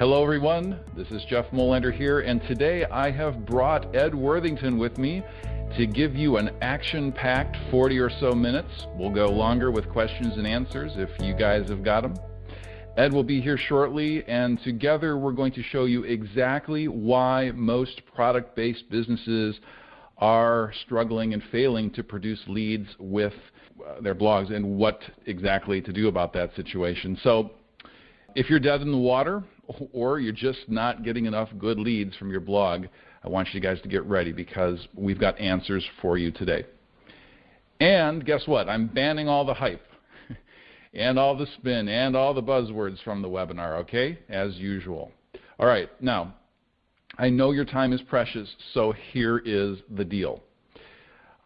Hello, everyone. This is Jeff Molander here, and today I have brought Ed Worthington with me to give you an action packed 40 or so minutes. We'll go longer with questions and answers if you guys have got them. Ed will be here shortly, and together we're going to show you exactly why most product based businesses are struggling and failing to produce leads with uh, their blogs and what exactly to do about that situation. So, if you're dead in the water or you're just not getting enough good leads from your blog, I want you guys to get ready because we've got answers for you today. And guess what? I'm banning all the hype and all the spin and all the buzzwords from the webinar, okay? As usual. All right, now, I know your time is precious, so here is the deal.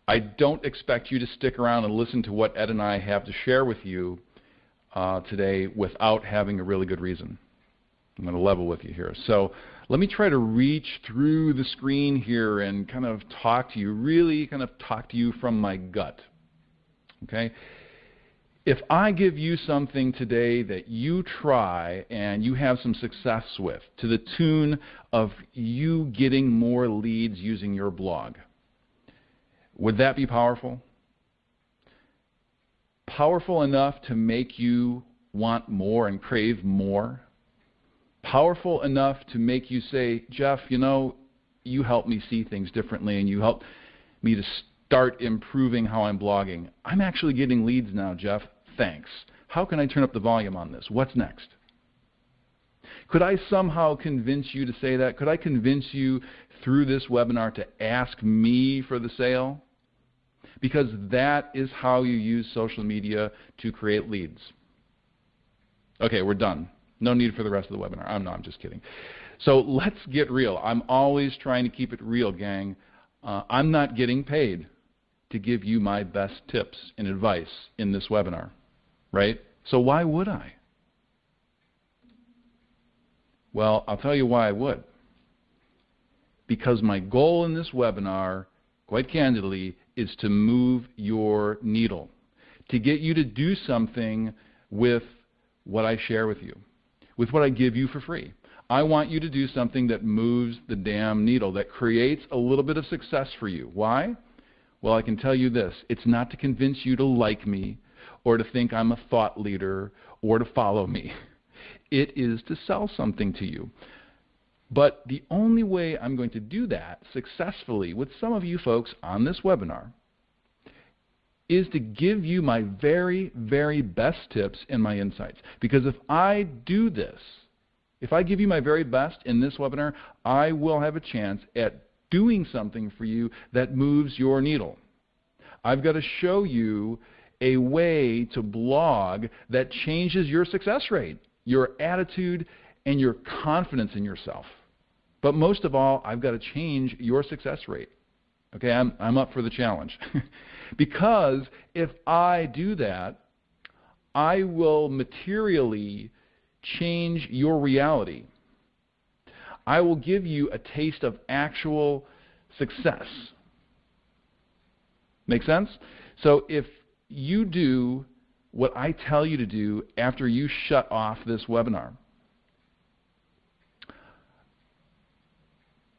I don't expect you to stick around and listen to what Ed and I have to share with you uh, today without having a really good reason. I'm going to level with you here. So let me try to reach through the screen here and kind of talk to you, really kind of talk to you from my gut. Okay? If I give you something today that you try and you have some success with, to the tune of you getting more leads using your blog, would that be powerful? Powerful enough to make you want more and crave more? Powerful enough to make you say, Jeff, you know, you help me see things differently and you help me to start improving how I'm blogging. I'm actually getting leads now, Jeff. Thanks. How can I turn up the volume on this? What's next? Could I somehow convince you to say that? Could I convince you through this webinar to ask me for the sale? Because that is how you use social media to create leads. Okay, we're done. No need for the rest of the webinar. I'm no, I'm just kidding. So let's get real. I'm always trying to keep it real, gang. Uh, I'm not getting paid to give you my best tips and advice in this webinar right? So why would I? Well, I'll tell you why I would. Because my goal in this webinar, quite candidly, is to move your needle, to get you to do something with what I share with you, with what I give you for free. I want you to do something that moves the damn needle, that creates a little bit of success for you. Why? Well, I can tell you this it's not to convince you to like me, or to think I'm a thought leader or to follow me. It is to sell something to you. But the only way I'm going to do that successfully with some of you folks on this webinar is to give you my very, very best tips and my insights. Because if I do this, if I give you my very best in this webinar, I will have a chance at doing something for you that moves your needle. I've got to show you a way to blog that changes your success rate, your attitude, and your confidence in yourself. But most of all, I've got to change your success rate. Okay, I'm, I'm up for the challenge. because if I do that, I will materially change your reality. I will give you a taste of actual success. Make sense? So if you do what I tell you to do after you shut off this webinar.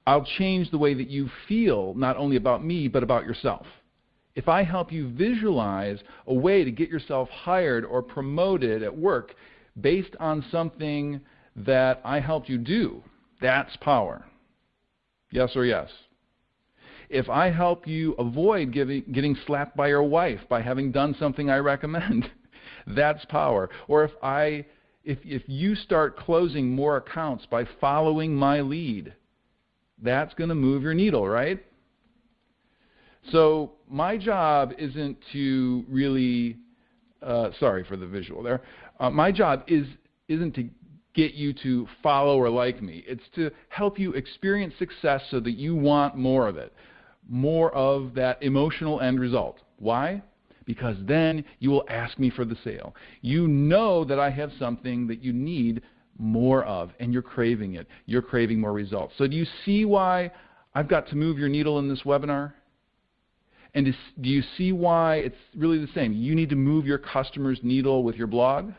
I'll change the way that you feel, not only about me, but about yourself. If I help you visualize a way to get yourself hired or promoted at work based on something that I helped you do, that's power. Yes or yes? if I help you avoid giving, getting slapped by your wife by having done something I recommend, that's power. Or if I if if you start closing more accounts by following my lead, that's going to move your needle, right? So my job isn't to really uh, sorry for the visual there. Uh, my job is isn't to get you to follow or like me. It's to help you experience success so that you want more of it more of that emotional end result. Why? Because then you will ask me for the sale. You know that I have something that you need more of, and you're craving it. You're craving more results. So, do you see why I've got to move your needle in this webinar? And do you see why it's really the same? You need to move your customer's needle with your blog?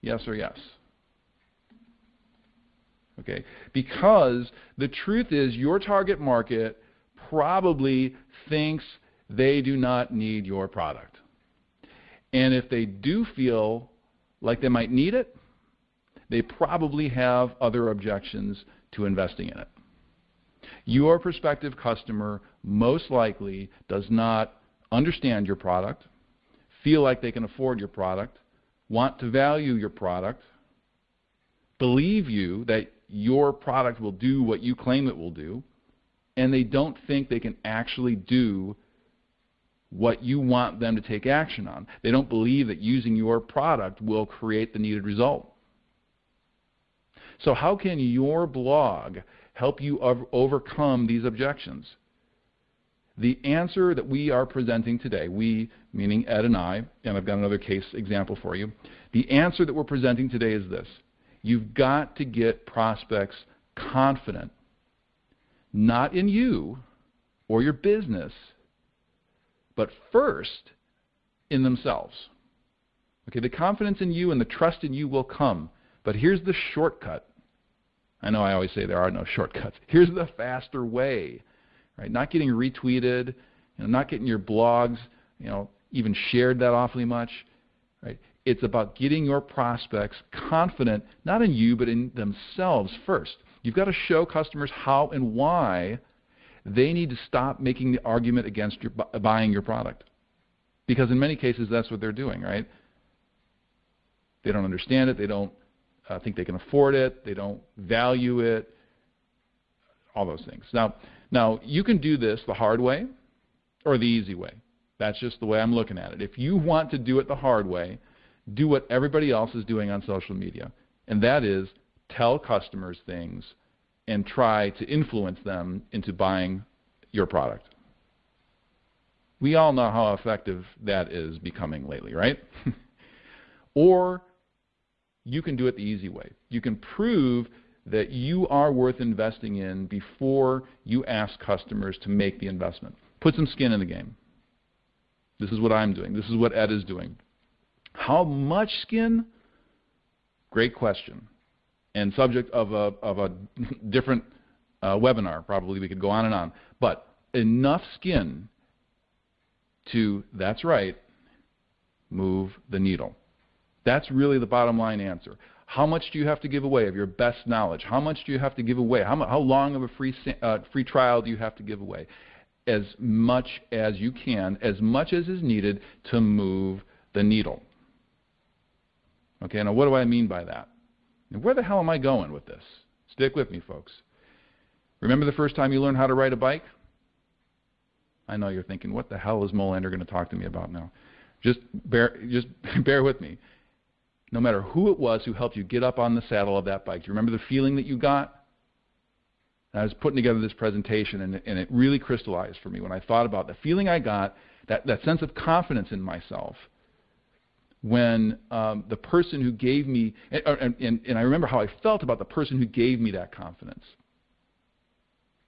Yes or yes? Okay? Because the truth is your target market probably thinks they do not need your product. And if they do feel like they might need it, they probably have other objections to investing in it. Your prospective customer most likely does not understand your product, feel like they can afford your product, want to value your product, believe you that your product will do what you claim it will do, and they don't think they can actually do what you want them to take action on. They don't believe that using your product will create the needed result. So, how can your blog help you overcome these objections? The answer that we are presenting today, we, meaning Ed and I, and I've got another case example for you, the answer that we're presenting today is this. You've got to get prospects confident, not in you or your business, but first in themselves. Okay, the confidence in you and the trust in you will come, but here's the shortcut. I know I always say there are no shortcuts. Here's the faster way right? Not getting retweeted, you know, not getting your blogs, you know, even shared that awfully much, right? It's about getting your prospects confident, not in you, but in themselves first. You've got to show customers how and why they need to stop making the argument against your, buying your product. Because in many cases, that's what they're doing, right? They don't understand it. They don't uh, think they can afford it. They don't value it. All those things. Now, now, you can do this the hard way or the easy way. That's just the way I'm looking at it. If you want to do it the hard way, do what everybody else is doing on social media, and that is tell customers things and try to influence them into buying your product. We all know how effective that is becoming lately, right? or you can do it the easy way. You can prove that you are worth investing in before you ask customers to make the investment. Put some skin in the game. This is what I'm doing. This is what Ed is doing. How much skin? Great question. And subject of a, of a different uh, webinar, probably we could go on and on. But enough skin to, that's right, move the needle. That's really the bottom line answer. How much do you have to give away of your best knowledge? How much do you have to give away? How, how long of a free, uh, free trial do you have to give away? As much as you can, as much as is needed to move the needle. Okay, now what do I mean by that? And where the hell am I going with this? Stick with me, folks. Remember the first time you learned how to ride a bike? I know you're thinking, what the hell is Molander going to talk to me about now? Just bear, just bear with me no matter who it was who helped you get up on the saddle of that bike. Do you remember the feeling that you got? And I was putting together this presentation, and, and it really crystallized for me when I thought about the feeling I got, that, that sense of confidence in myself, when um, the person who gave me, and, and, and I remember how I felt about the person who gave me that confidence.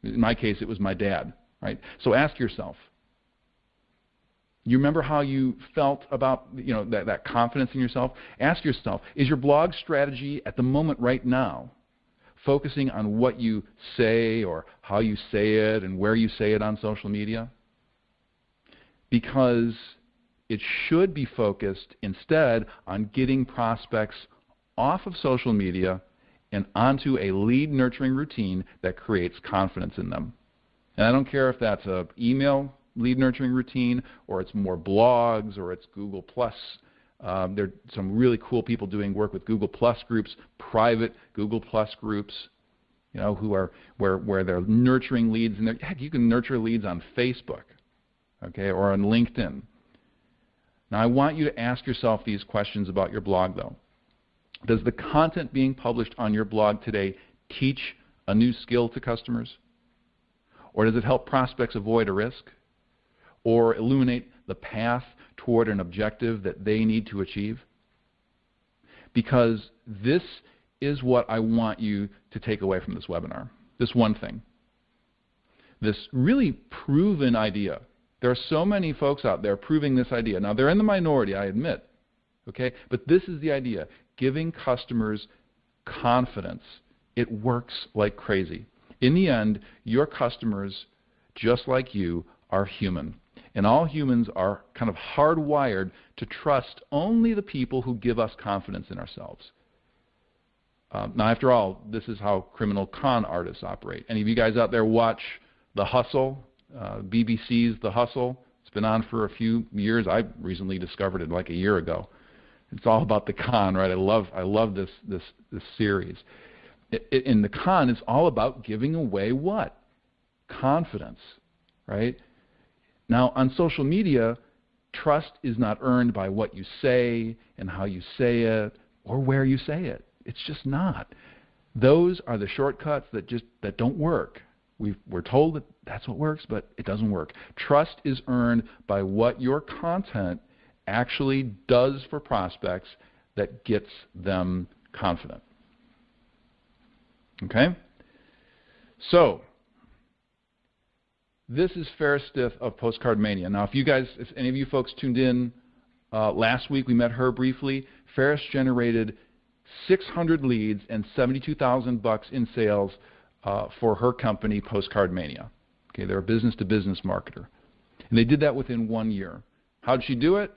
In my case, it was my dad, right? So ask yourself, you remember how you felt about you know that, that confidence in yourself? Ask yourself, is your blog strategy at the moment right now focusing on what you say or how you say it and where you say it on social media? Because it should be focused instead on getting prospects off of social media and onto a lead nurturing routine that creates confidence in them. And I don't care if that's an email lead nurturing routine, or it's more blogs, or it's Google Plus. Um, there are some really cool people doing work with Google Plus groups, private Google Plus groups, you know, who are where where they're nurturing leads, and heck, you can nurture leads on Facebook, okay, or on LinkedIn. Now, I want you to ask yourself these questions about your blog, though. Does the content being published on your blog today teach a new skill to customers? Or does it help prospects avoid a risk? Or illuminate the path toward an objective that they need to achieve? Because this is what I want you to take away from this webinar. This one thing. This really proven idea. There are so many folks out there proving this idea. Now, they're in the minority, I admit. Okay? But this is the idea giving customers confidence It works like crazy. In the end, your customers, just like you, are human. And all humans are kind of hardwired to trust only the people who give us confidence in ourselves. Um, now, after all, this is how criminal con artists operate. Any of you guys out there watch The Hustle, uh, BBC's The Hustle? It's been on for a few years. I recently discovered it like a year ago. It's all about the con, right? I love, I love this, this, this series. In the con, it's all about giving away what? Confidence, right? Now, on social media, trust is not earned by what you say and how you say it or where you say it. It's just not. Those are the shortcuts that just that don't work. we are told that that's what works, but it doesn't work. Trust is earned by what your content actually does for prospects that gets them confident. Okay? So, this is Ferris Stith of Postcard Mania. Now, if you guys, if any of you folks tuned in uh, last week, we met her briefly. Ferris generated 600 leads and 72,000 bucks in sales uh, for her company, Postcard Mania. Okay, they're a business-to-business marketer, and they did that within one year. How did she do it?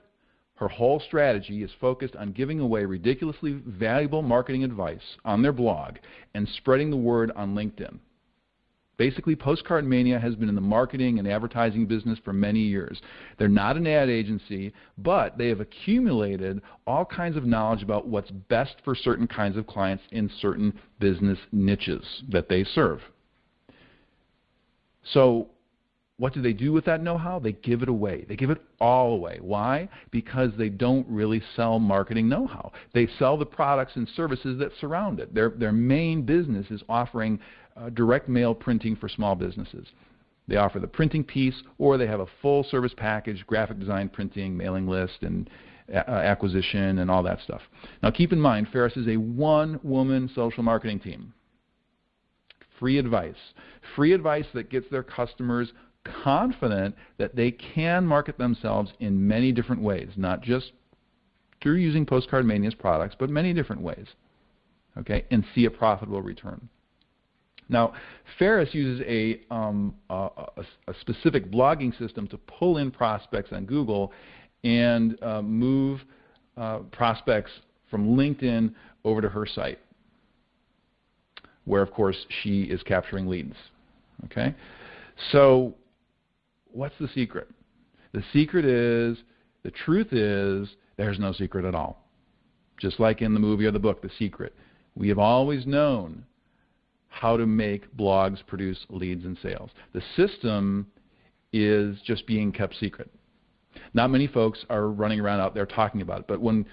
Her whole strategy is focused on giving away ridiculously valuable marketing advice on their blog and spreading the word on LinkedIn. Basically, Postcard Mania has been in the marketing and advertising business for many years. They're not an ad agency, but they have accumulated all kinds of knowledge about what's best for certain kinds of clients in certain business niches that they serve. So what do they do with that know-how? They give it away. They give it all away. Why? Because they don't really sell marketing know-how. They sell the products and services that surround it. Their, their main business is offering uh, direct mail printing for small businesses. They offer the printing piece, or they have a full service package, graphic design printing, mailing list, and uh, acquisition, and all that stuff. Now keep in mind, Ferris is a one-woman social marketing team. Free advice. Free advice that gets their customers confident that they can market themselves in many different ways, not just through using Postcard Mania's products, but many different ways, okay, and see a profitable return. Now, Ferris uses a, um, a, a, specific blogging system to pull in prospects on Google and uh, move uh, prospects from LinkedIn over to her site, where, of course, she is capturing leads. Okay, so what's the secret? The secret is, the truth is, there's no secret at all. Just like in the movie or the book, The Secret. We have always known how to make blogs produce leads and sales. The system is just being kept secret. Not many folks are running around out there talking about it, but when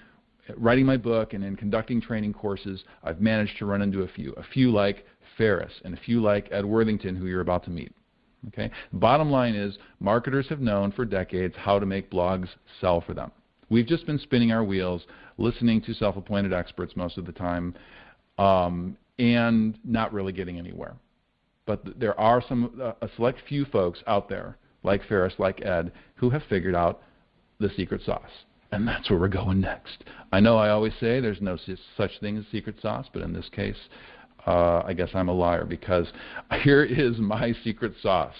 writing my book and in conducting training courses, I've managed to run into a few. A few like Ferris and a few like Ed Worthington, who you're about to meet. Okay? Bottom line is, marketers have known for decades how to make blogs sell for them. We've just been spinning our wheels, listening to self-appointed experts most of the time, um, and not really getting anywhere. But there are some uh, a select few folks out there, like Ferris, like Ed, who have figured out the secret sauce. And that's where we're going next. I know I always say there's no such thing as secret sauce, but in this case, uh, I guess I'm a liar because here is my secret sauce.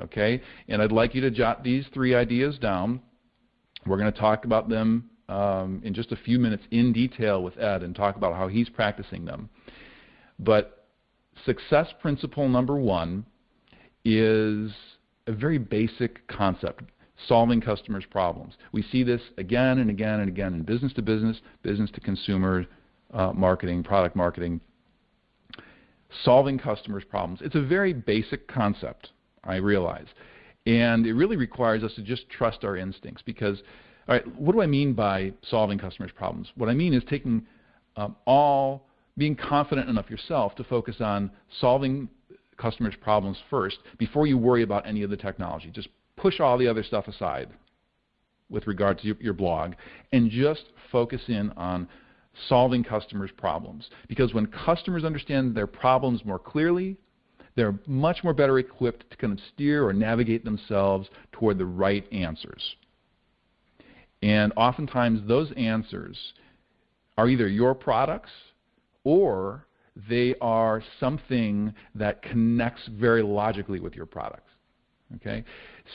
Okay? And I'd like you to jot these three ideas down. We're going to talk about them um, in just a few minutes in detail with Ed and talk about how he's practicing them. But success principle number one is a very basic concept solving customers' problems. We see this again and again and again in business to business, business to consumer uh, marketing, product marketing, solving customers' problems. It's a very basic concept, I realize. And it really requires us to just trust our instincts because, all right, what do I mean by solving customers' problems? What I mean is taking um, all, being confident enough yourself to focus on solving customers' problems first before you worry about any of the technology. Just push all the other stuff aside with regard to your, your blog and just focus in on solving customers' problems. Because when customers understand their problems more clearly, they're much more better equipped to kind of steer or navigate themselves toward the right answers. And oftentimes those answers are either your products or they are something that connects very logically with your products. Okay?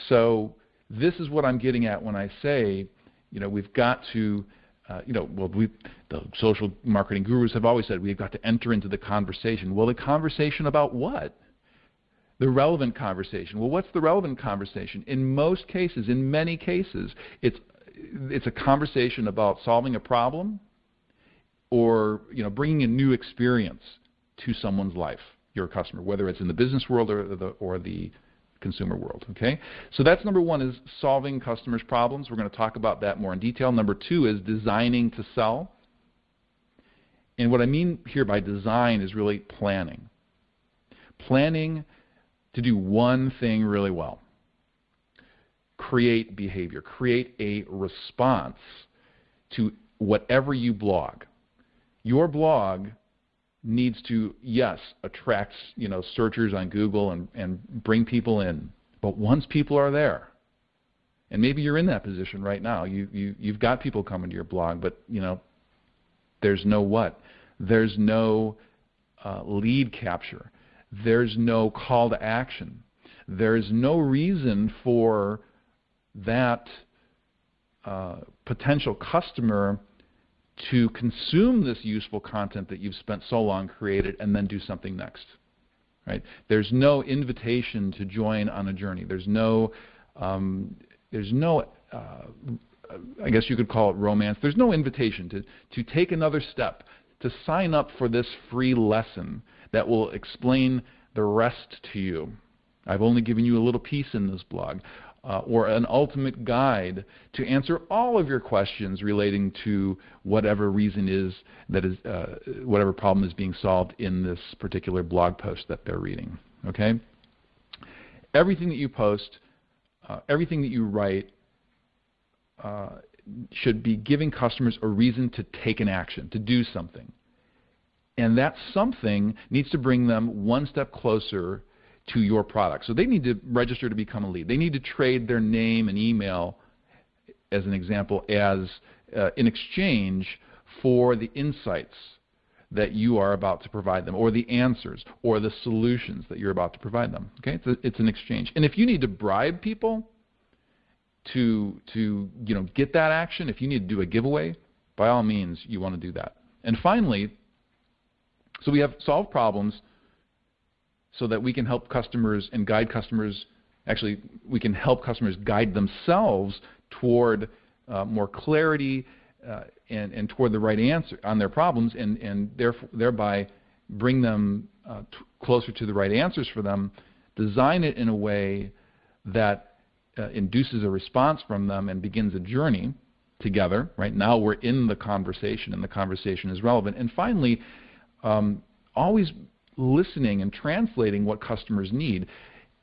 So this is what I'm getting at when I say, you know, we've got to, uh, you know, well, we, the social marketing gurus have always said we've got to enter into the conversation. Well, the conversation about what? The relevant conversation. Well, what's the relevant conversation? In most cases, in many cases, it's it's a conversation about solving a problem or you know bringing a new experience to someone's life, your customer, whether it's in the business world or the or the consumer world. Okay, so that's number one is solving customers' problems. We're going to talk about that more in detail. Number two is designing to sell. And what I mean here by design is really planning. Planning to do one thing really well. Create behavior, create a response to whatever you blog. Your blog needs to, yes, attract you know searchers on Google and, and bring people in. But once people are there, and maybe you're in that position right now, you, you you've got people coming to your blog, but you know there's no what? There's no uh, lead capture. There's no call to action. There's no reason for that uh, potential customer to consume this useful content that you've spent so long created and then do something next. Right? There's no invitation to join on a journey. There's no, um, there's no, uh, I guess you could call it romance. There's no invitation to, to take another step, to sign up for this free lesson that will explain the rest to you. I've only given you a little piece in this blog uh, or an ultimate guide to answer all of your questions relating to whatever reason is that is uh, whatever problem is being solved in this particular blog post that they're reading. Okay. Everything that you post, uh, everything that you write, uh, should be giving customers a reason to take an action, to do something. And that something needs to bring them one step closer to your product. So they need to register to become a lead. They need to trade their name and email, as an example, as uh, in exchange for the insights that you are about to provide them, or the answers, or the solutions that you're about to provide them. Okay, it's, a, it's an exchange. And if you need to bribe people to to you know get that action, if you need to do a giveaway, by all means, you want to do that. And finally, so we have solved problems so that we can help customers and guide customers. Actually, we can help customers guide themselves toward uh, more clarity uh, and, and, toward the right answer on their problems, and, and therefore, thereby bring them uh, closer to the right answers for them. Design it in a way that uh, induces a response from them and begins a journey together. Right now, we're in the conversation, and the conversation is relevant. And finally, um, always listening and translating what customers need.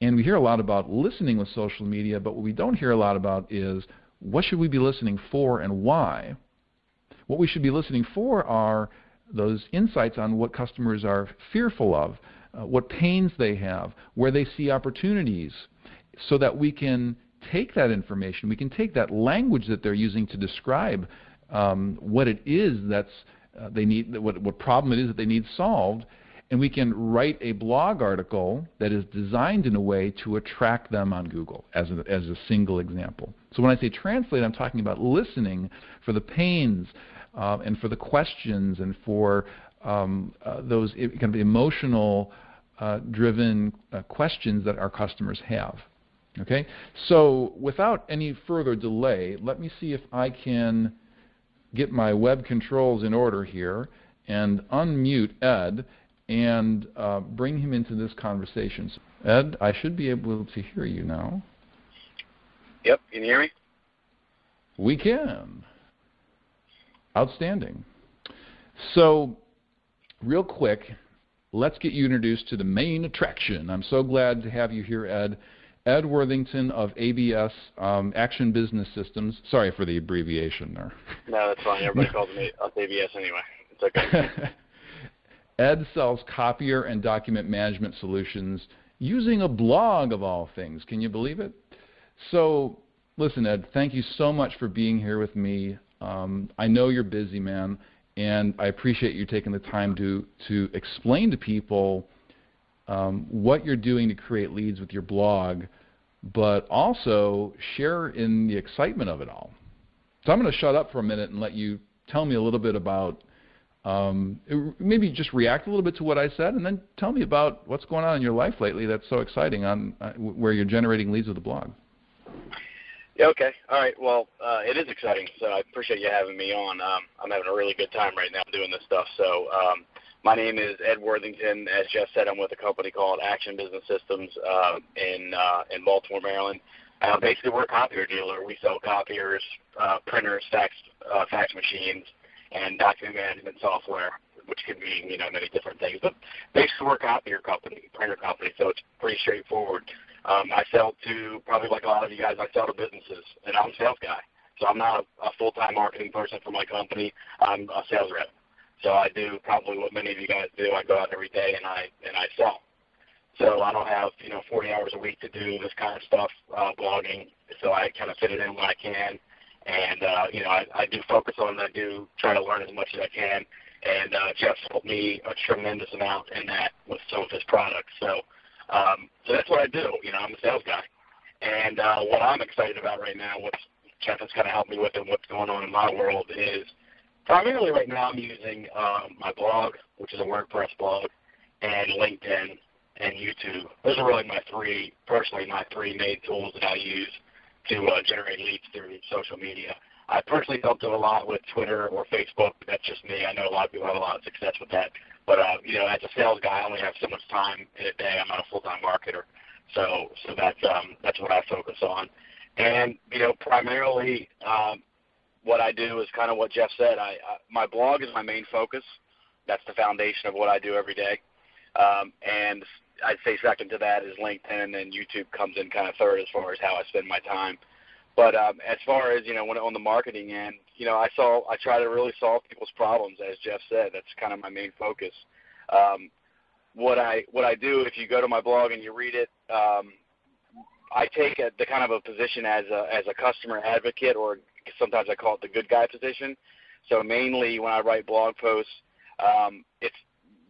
And we hear a lot about listening with social media, but what we don't hear a lot about is what should we be listening for and why? What we should be listening for are those insights on what customers are fearful of, uh, what pains they have, where they see opportunities, so that we can take that information, we can take that language that they're using to describe um, what it is that's uh, they need, what, what problem it is that they need solved, and we can write a blog article that is designed in a way to attract them on Google as a, as a single example. So when I say translate, I'm talking about listening for the pains uh, and for the questions and for um, uh, those kind of emotional uh, driven uh, questions that our customers have. Okay, so without any further delay, let me see if I can get my web controls in order here and unmute Ed and uh, bring him into this conversation. Ed, I should be able to hear you now. Yep, can you hear me? We can. Outstanding. So, real quick, let's get you introduced to the main attraction. I'm so glad to have you here, Ed. Ed Worthington of ABS um, Action Business Systems. Sorry for the abbreviation there. No, that's fine. Everybody calls me ABS anyway. It's okay. Ed sells copier and document management solutions using a blog of all things. Can you believe it? So, listen, Ed, thank you so much for being here with me. Um, I know you're busy, man, and I appreciate you taking the time to to explain to people um, what you're doing to create leads with your blog, but also share in the excitement of it all. So I'm going to shut up for a minute and let you tell me a little bit about um, maybe just react a little bit to what I said, and then tell me about what's going on in your life lately that's so exciting on uh, where you're generating leads with the blog. Yeah, okay. All right. Well, uh, it is exciting, so I appreciate you having me on. Um, I'm having a really good time right now doing this stuff. So, um, my name is Ed Worthington. As Jeff said, I'm with a company called Action Business Systems uh, in uh, in Baltimore, Maryland. Uh, basically, we're a copier dealer. We sell copiers, uh, printers, fax uh, fax machines, and document management software, which can mean you know many different things. But basically, we're a copier company, printer company, so it's pretty straightforward. Um, I sell to probably like a lot of you guys. I sell to businesses, and I'm a sales guy. So I'm not a, a full-time marketing person for my company. I'm a sales rep. So I do probably what many of you guys do. I go out every day and I and I sell. So I don't have you know 40 hours a week to do this kind of stuff, uh, blogging. So I kind of fit it in when I can and uh, you know I, I do focus on it. I do try to learn as much as I can, and uh, Jeff's helped me a tremendous amount in that with some of his products. So um, so that's what I do. You know, I'm a sales guy, and uh, what I'm excited about right now, what Jeff has kind of helped me with, and what's going on in my world is primarily right now I'm using um, my blog, which is a WordPress blog, and LinkedIn and YouTube. Those are really my three, personally, my three main tools that I use to uh, generate leads through social media. I personally don't do a lot with Twitter or Facebook. That's just me. I know a lot of people have a lot of success with that. But uh, you know, as a sales guy, I only have so much time in a day. I'm not a full-time marketer, so so that's um, that's what I focus on. And you know, primarily, um, what I do is kind of what Jeff said. I, I my blog is my main focus. That's the foundation of what I do every day. Um, and I'd say second to that is LinkedIn, and then YouTube comes in kind of third as far as how I spend my time. But um, as far as you know, when on the marketing end, you know, I saw I try to really solve people's problems, as Jeff said. That's kind of my main focus. Um, what I what I do, if you go to my blog and you read it, um, I take a, the kind of a position as a as a customer advocate, or sometimes I call it the good guy position. So mainly when I write blog posts, um, it's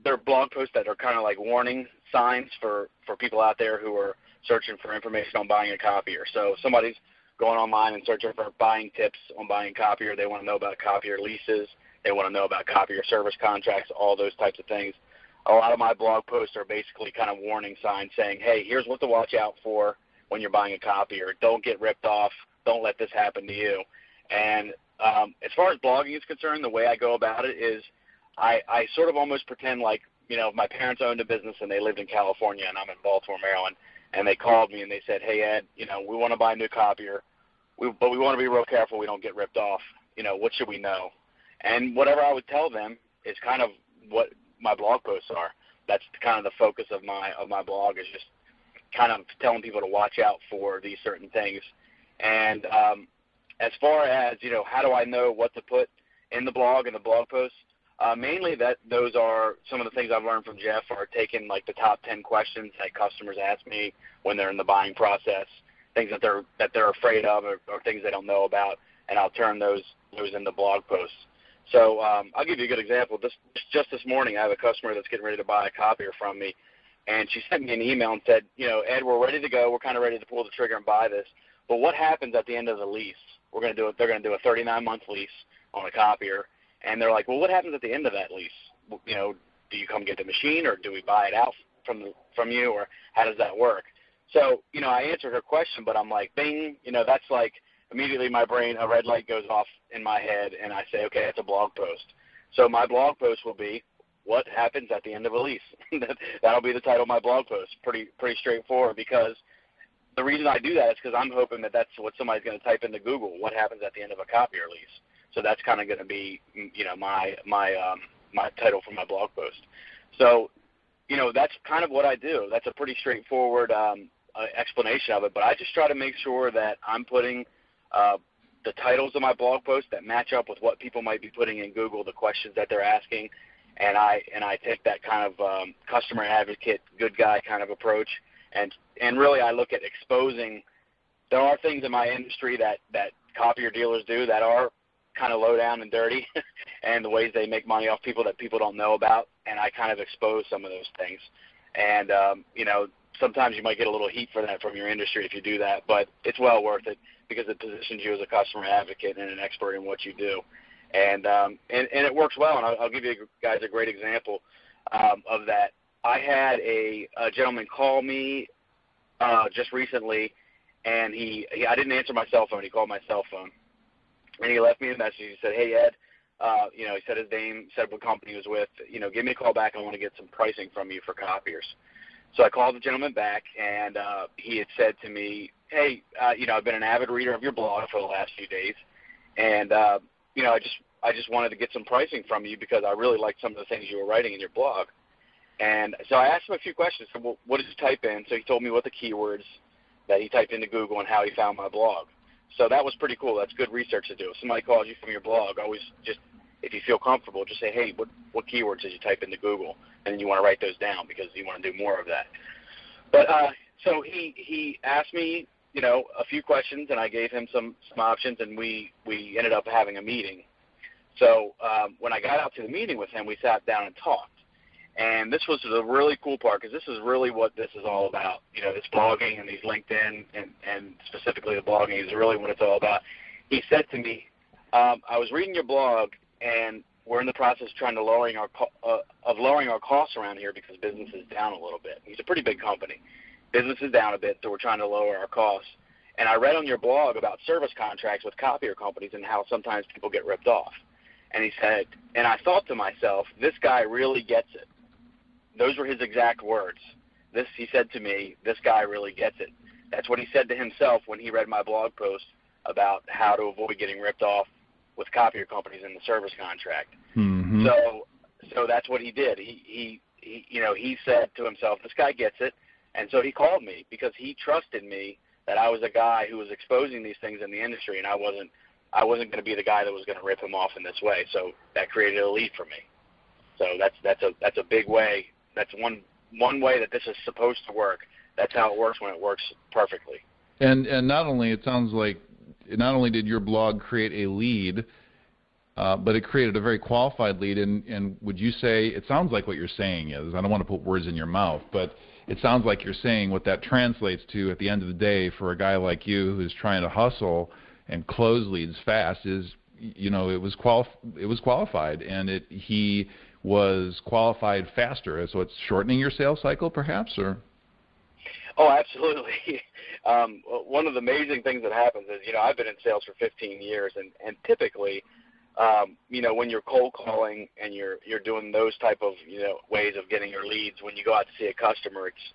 they're blog posts that are kind of like warning signs for for people out there who are searching for information on buying a copier. So somebody's going online and searching for buying tips on buying a copier. They want to know about copier leases. They want to know about copier service contracts, all those types of things. A lot of my blog posts are basically kind of warning signs saying, hey, here's what to watch out for when you're buying a copier. Don't get ripped off. Don't let this happen to you. And um, as far as blogging is concerned, the way I go about it is I, I sort of almost pretend like you know, my parents owned a business and they lived in California and I'm in Baltimore, Maryland, and they called me and they said, "Hey Ed, you know, we want to buy a new copier, we, but we want to be real careful we don't get ripped off. You know, what should we know?" And whatever I would tell them is kind of what my blog posts are. That's kind of the focus of my of my blog is just kind of telling people to watch out for these certain things. And um, as far as you know, how do I know what to put in the blog and the blog posts? Uh, mainly, that those are some of the things I've learned from Jeff are taking like the top ten questions that customers ask me when they're in the buying process, things that they're that they're afraid of or, or things they don't know about, and I'll turn those those into blog posts. So um, I'll give you a good example. This just this morning, I have a customer that's getting ready to buy a copier from me, and she sent me an email and said, you know, Ed, we're ready to go. We're kind of ready to pull the trigger and buy this. But what happens at the end of the lease? We're going to do it. They're going to do a 39 month lease on a copier and they're like, well, what happens at the end of that lease? You know, do you come get the machine, or do we buy it out from the, from you, or how does that work? So, you know, I answered her question, but I'm like, bing, you know, that's like immediately my brain, a red light goes off in my head, and I say, okay, it's a blog post. So my blog post will be, what happens at the end of a lease? That'll be the title of my blog post. Pretty pretty straightforward because the reason I do that is because I'm hoping that that's what somebody's going to type into Google. What happens at the end of a copier lease? So that's kind of going to be, you know, my my um, my title for my blog post. So, you know, that's kind of what I do. That's a pretty straightforward um, uh, explanation of it. But I just try to make sure that I'm putting uh, the titles of my blog posts that match up with what people might be putting in Google, the questions that they're asking, and I and I take that kind of um, customer advocate, good guy kind of approach, and and really I look at exposing. There are things in my industry that that copier dealers do that are kind of low down and dirty, and the ways they make money off people that people don't know about, and I kind of expose some of those things. And um, you know, sometimes you might get a little heat for that from your industry if you do that, but it's well worth it because it positions you as a customer advocate and an expert in what you do. And um, and, and it works well. And I'll, I'll give you guys a great example um, of that. I had a, a gentleman call me uh, just recently, and he, he I didn't answer my cell phone. He called my cell phone, and he left me a message. He said, "Hey Ed, uh, you know, he said his name, said what company he was with. You know, give me a call back. I want to get some pricing from you for copiers." So I called the gentleman back, and uh, he had said to me, "Hey, uh, you know, I've been an avid reader of your blog for the last few days, and uh, you know, I just I just wanted to get some pricing from you because I really liked some of the things you were writing in your blog." And so I asked him a few questions. Well, what did you type in? So he told me what the keywords that he typed into Google and how he found my blog. So that was pretty cool. That's good research to do. If somebody calls you from your blog, always just if you feel comfortable, just say, hey, what what keywords did you type into Google? And then you want to write those down because you want to do more of that. But uh, so he he asked me, you know, a few questions, and I gave him some some options, and we we ended up having a meeting. So um, when I got out to the meeting with him, we sat down and talked. And this was the really cool part because this is really what this is all about. You know, this blogging and these LinkedIn and, and specifically the blogging is really what it's all about. He said to me, um, I was reading your blog and we're in the process of trying to lowering our uh, of lowering our costs around here because business is down a little bit. He's a pretty big company. Business is down a bit, so we're trying to lower our costs. And I read on your blog about service contracts with copier companies and how sometimes people get ripped off. And he said, and I thought to myself, this guy really gets it. Those were his exact words. This he said to me, this guy really gets it. That's what he said to himself when he read my blog post about how to avoid getting ripped off with copier companies in the service contract. Mm-hmm. So so that's what he did. He, he he you know he said to himself, this guy gets it, and so he called me because he trusted me that I was a guy who was exposing these things in the industry, and I wasn't I wasn't going to be the guy that was going to rip him off in this way. So that created a lead for me. So that's that's a that's a big way. That's one one way that this is supposed to work. That's how it works when it works perfectly. And and not only it sounds like not only did your blog create a lead, uh, but it created a very qualified lead. And, and would you say it sounds like what you're saying is I don't want to put words in your mouth, but it sounds like you're saying what that translates to at the end of the day for a guy like you who's trying to hustle and close leads fast is you know it was quali- it was qualified and it he was qualified faster so it's shortening your sales cycle perhaps or Oh, absolutely. Um, one of the amazing things that happens is, you know, I've been in sales for 15 years, and and typically, um, you know, when you're cold calling and you're you're doing those type of you know ways of getting your leads, when you go out to see a customer, it's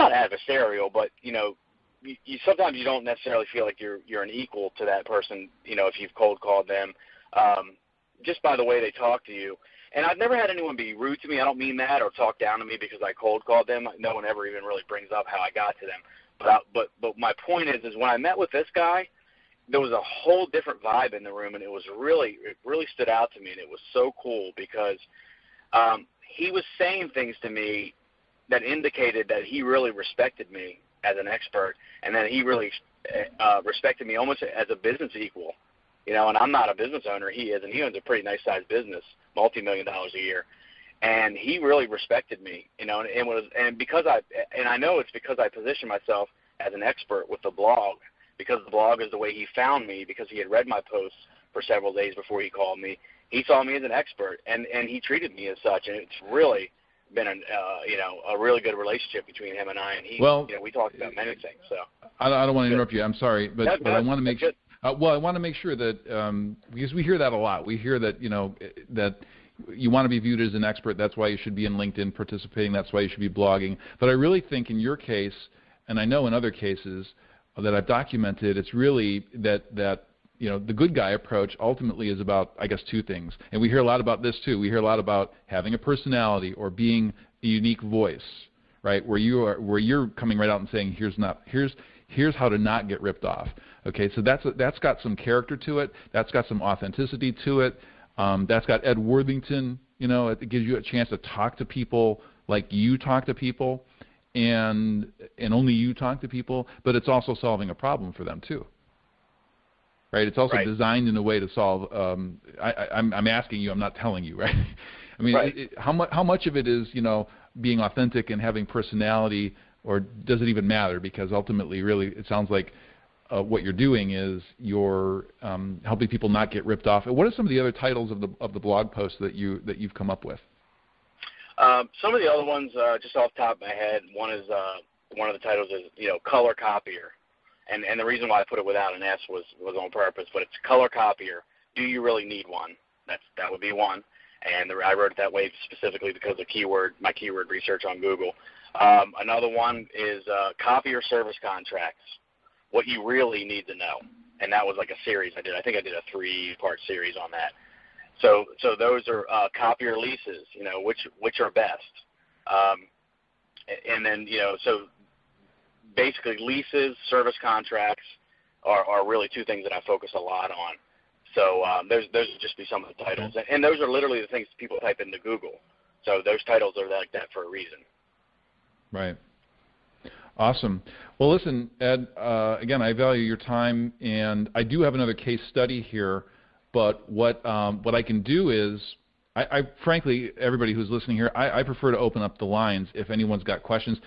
not adversarial, but you know, you, you sometimes you don't necessarily feel like you're you're an equal to that person, you know, if you've cold called them, um, just by the way they talk to you. And I've never had anyone be rude to me. I don't mean that or talk down to me because I cold called them. No one ever even really brings up how I got to them. But I, but but my point is, is when I met with this guy, there was a whole different vibe in the room, and it was really it really stood out to me, and it was so cool because um, he was saying things to me that indicated that he really respected me as an expert, and that he really uh, respected me almost as a business equal you know, and I'm not a business owner. He is, and he owns a pretty nice sized business, multi million dollars a year. And he really respected me, you know, and, and was, and because I, and I know it's because I positioned myself as an expert with the blog, because the blog is the way he found me, because he had read my posts for several days before he called me. He saw me as an expert, and and he treated me as such, and it's really been a uh, you know a really good relationship between him and I. And he, well, you know, we talked about many things. So I, I don't want to interrupt you. I'm sorry, but, no, but no, I want to make sure. Uh, well, I want to make sure that um, because we hear that a lot. We hear that you know that you want to be viewed as an expert. That's why you should be in LinkedIn participating. That's why you should be blogging. But I really think in your case, and I know in other cases that I've documented, it's really that that you know the good guy approach ultimately is about I guess two things. And we hear a lot about this too. We hear a lot about having a personality or being a unique voice, right? Where you are where you're coming right out and saying here's not here's here's how to not get ripped off. Okay, so that's that's got some character to it. That's got some authenticity to it. Um, that's got Ed Worthington. You know, it gives you a chance to talk to people like you talk to people, and and only you talk to people. But it's also solving a problem for them too. right? It's also Right. designed in a way to solve. Um, I, I, I'm, I'm asking you. I'm not telling you, right? I mean, Right. it, it, how much how much of it is you know being authentic and having personality, or does it even matter? Because ultimately, really, it sounds like uh, what you're doing is you're um, helping people not get ripped off. And What are some of the other titles of the of the blog posts that you that you've come up with? Um, some of the other ones, uh, just off the top of my head, one is uh, one of the titles is you know color copier, and and the reason why I put it without an S was was on purpose, but it's color copier. Do you really need one? That's that would be one, and the, I wrote it that way specifically because of keyword my keyword research on Google. Um, another one is uh, copier service contracts. What you really need to know, and that was like a series I did. I think I did a three part series on that. So so those are uh, copier leases. You know which which are best, um, and then you know so basically leases, service contracts are, are really two things that I focus a lot on. So um, those those would just be some of the titles, and, and those are literally the things people type into Google. So those titles are like that for a reason. Right. Awesome. Well, listen, Ed. Uh, again, I value your time, and I do have another case study here. But what um, what I can do is, I, I frankly, everybody who's listening here, I, I prefer to open up the lines if anyone's got questions.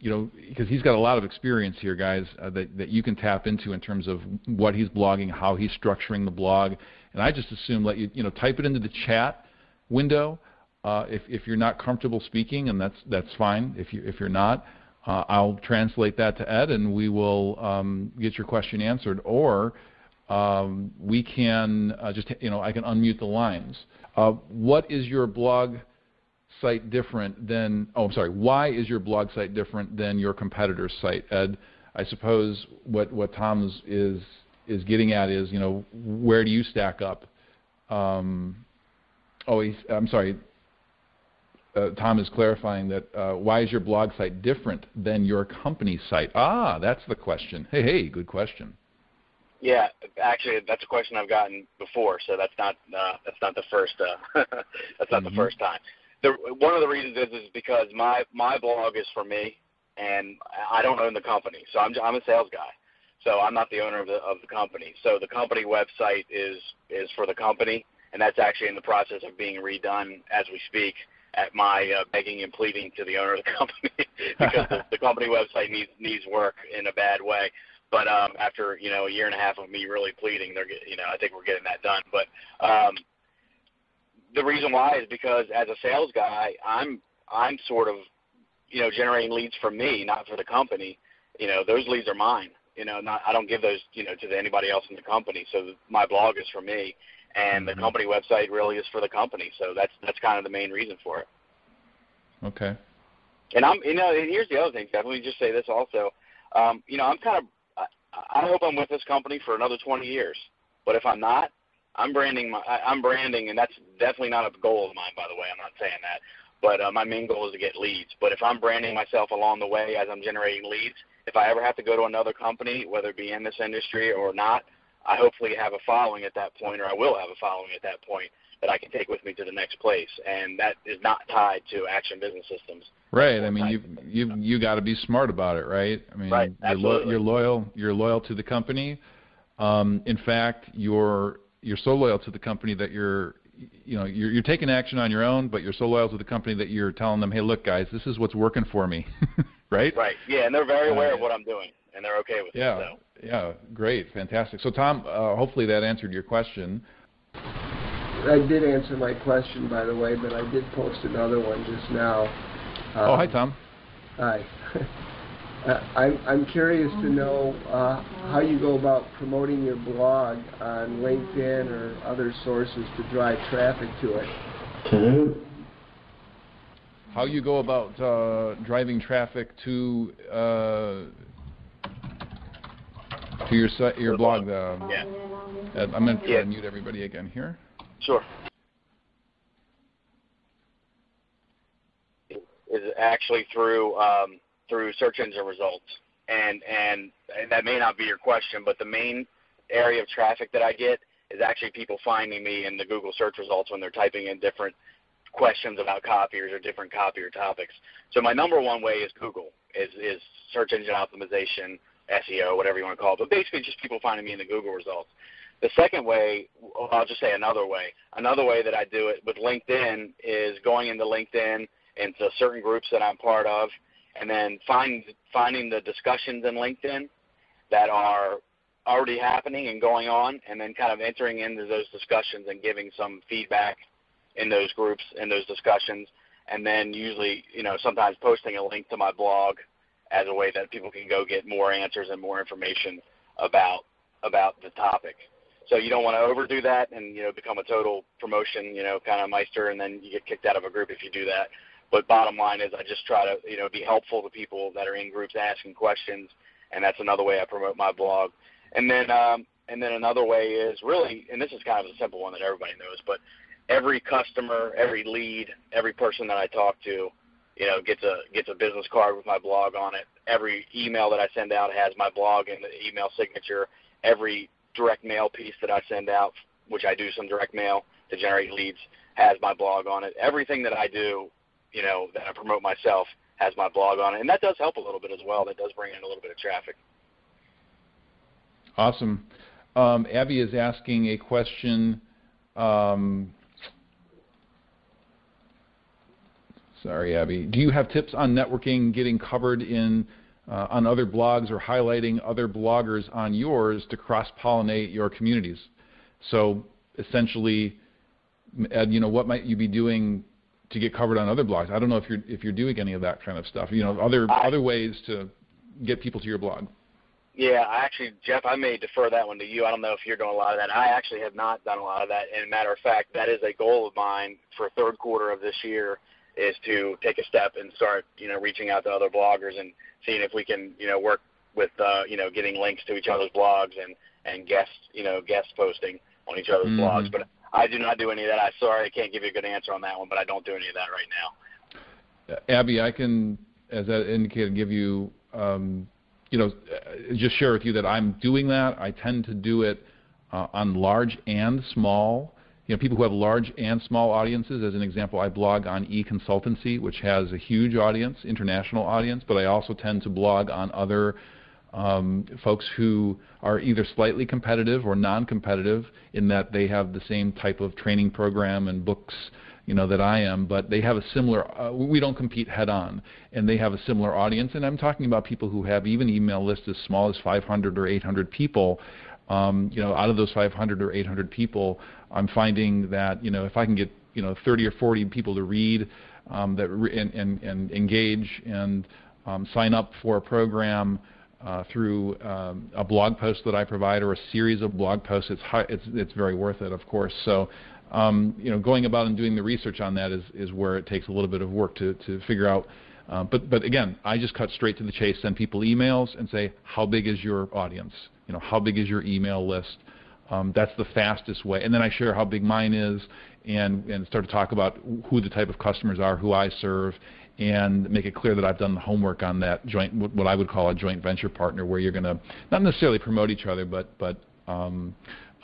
You know, because he's got a lot of experience here, guys, uh, that that you can tap into in terms of what he's blogging, how he's structuring the blog, and I just assume let you you know type it into the chat window. Uh, if if you're not comfortable speaking, and that's that's fine. If you if you're not, uh, I'll translate that to Ed, and we will um, get your question answered. Or um, we can uh, just you know I can unmute the lines. Uh, what is your blog site different than? Oh, I'm sorry. Why is your blog site different than your competitor's site, Ed? I suppose what what Tom is is, getting at is you know where do you stack up? Um, oh, I'm sorry uh, Tom is clarifying that uh, why is your blog site different than your company site? Ah, that's the question. Hey, hey, good question. Yeah, actually, that's a question I've gotten before, so that's not uh, that's not the first uh, that's not Mhm. the first time. The, one of the reasons is is because my my blog is for me, and I don't own the company, so I'm I'm a sales guy, so I'm not the owner of the of the company. So the company website is is for the company, and that's actually in the process of being redone as we speak. At my uh, begging and pleading to the owner of the company because the, the company website needs needs work in a bad way. But um, after you know a year and a half of me really pleading, they're you know I think we're getting that done. But um, the reason why is because as a sales guy, I'm I'm sort of you know generating leads for me, not for the company. You know those leads are mine. You know not I don't give those you know to anybody else in the company. So my blog is for me, and the company website really is for the company. So that's that's kind of the main reason for it. Okay. And I'm, you know, and here's the other thing, Jeff. Let me just say this also. Um, you know, I'm kind of, I, I hope I'm with this company for another 20 years. But if I'm not, I'm branding my, I, I'm branding, and that's definitely not a goal of mine, by the way. I'm not saying that. But uh, my main goal is to get leads. But if I'm branding myself along the way as I'm generating leads, if I ever have to go to another company, whether it be in this industry or not, I hopefully have a following at that point, or I will have a following at that point that I can take with me to the next place, and that is not tied to Action Business Systems. Right. I mean, you you you got to be smart about it, right? I mean, Right, you're, lo- you're loyal. You're loyal to the company. Um, in fact, you're you're so loyal to the company that you're you know you're, you're taking action on your own, but you're so loyal to the company that you're telling them, hey, look, guys, this is what's working for me, right? Right. Yeah, and they're very aware of Uh, what I'm doing, and they're okay with Yeah. it. So. Yeah. Great. Fantastic. So, Tom, uh, hopefully that answered your question. I did answer my question, by the way, but I did post another one just now. oh, Um, hi, Tom. Hi. Uh, I'm, I'm curious to know uh, how you go about promoting your blog on LinkedIn or other sources to drive traffic to it. How you go about uh, driving traffic to uh, to your site, your The blog? Uh, Yeah. I'm going to try Yeah. to mute everybody again here. Sure. Is actually through um, through search engine results, and, and and that may not be your question, but the main area of traffic that I get is actually people finding me in the Google search results when they're typing in different questions about copiers or different copier topics. So my number one way is Google, is is search engine optimization, SEO, whatever you want to call it, but basically just people finding me in the Google results. The second way, I'll just say another way. Another way that I do it with LinkedIn is going into LinkedIn into certain groups that I'm part of, and then find, finding the discussions in LinkedIn that are already happening and going on, and then kind of entering into those discussions and giving some feedback in those groups in those discussions, and then usually, you know, sometimes posting a link to my blog as a way that people can go get more answers and more information about about the topic. So you don't want to overdo that and you know become a total promotion, you know, kind of meister, and then you get kicked out of a group if you do that. But bottom line is, I just try to you know be helpful to people that are in groups asking questions, and that's another way I promote my blog. And then um, and then another way is really, and this is kind of a simple one that everybody knows, but every customer, every lead, every person that I talk to, you know, gets a gets a business card with my blog on it. Every email that I send out has my blog in the email signature. Every direct mail piece that I send out, which I do some direct mail to generate leads, has my blog on it. Everything that I do, you know, that I promote myself has my blog on it, and that does help a little bit as well. That does bring in a little bit of traffic. Awesome. Um, Abby is asking a question. Um, sorry, Abby. Do you have tips on networking, getting covered in uh, on other blogs or highlighting other bloggers on yours to cross-pollinate your communities. So essentially, Ed, you know, what might you be doing to get covered on other blogs? I don't know if you're if you're doing any of that kind of stuff. You know, other I, other ways to get people to your blog. Yeah, I actually, Jeff, I may defer that one to you. I don't know if you're doing a lot of that. I actually have not done a lot of that. And matter of fact, that is a goal of mine for third quarter of this year is to take a step and start, you know, reaching out to other bloggers and seeing if we can, you know, work with, uh, you know, getting links to each other's blogs and and guest, you know, guest posting on each other's mm-hmm. blogs. But I do not do any of that. I'm sorry, I can't give you a good answer on that one, but I don't do any of that right now. Abby, I can, as I indicated, give you, um, you know, just share with you that I'm doing that. I tend to do it uh, on large and small you know, people who have large and small audiences. As an example, I blog on eConsultancy, which has a huge audience, international audience, but I also tend to blog on other um, folks who are either slightly competitive or non-competitive in that they have the same type of training program and books you know that I am, but they have a similar. Uh, we don't compete head on, and they have a similar audience. And I'm talking about people who have even email lists as small as 500 or 800 people. Um, you know, out of those 500 or 800 people, I'm finding that you know if I can get you know 30 or 40 people to read um, that re- and, and, and, engage and um, sign up for a program uh, through um, a blog post that I provide or a series of blog posts, it's high, it's it's very worth it, of course. So. Um, you know, going about and doing the research on that is, is where it takes a little bit of work to, to figure out uh, but, but again, I just cut straight to the chase, send people emails and say, how big is your audience? You know, how big is your email list? Um, that's the fastest way. And then I share how big mine is and, and start to talk about who the type of customers are, who I serve, and make it clear that I've done the homework on that joint, what I would call a joint venture partner, where you're going to not necessarily promote each other, but but um,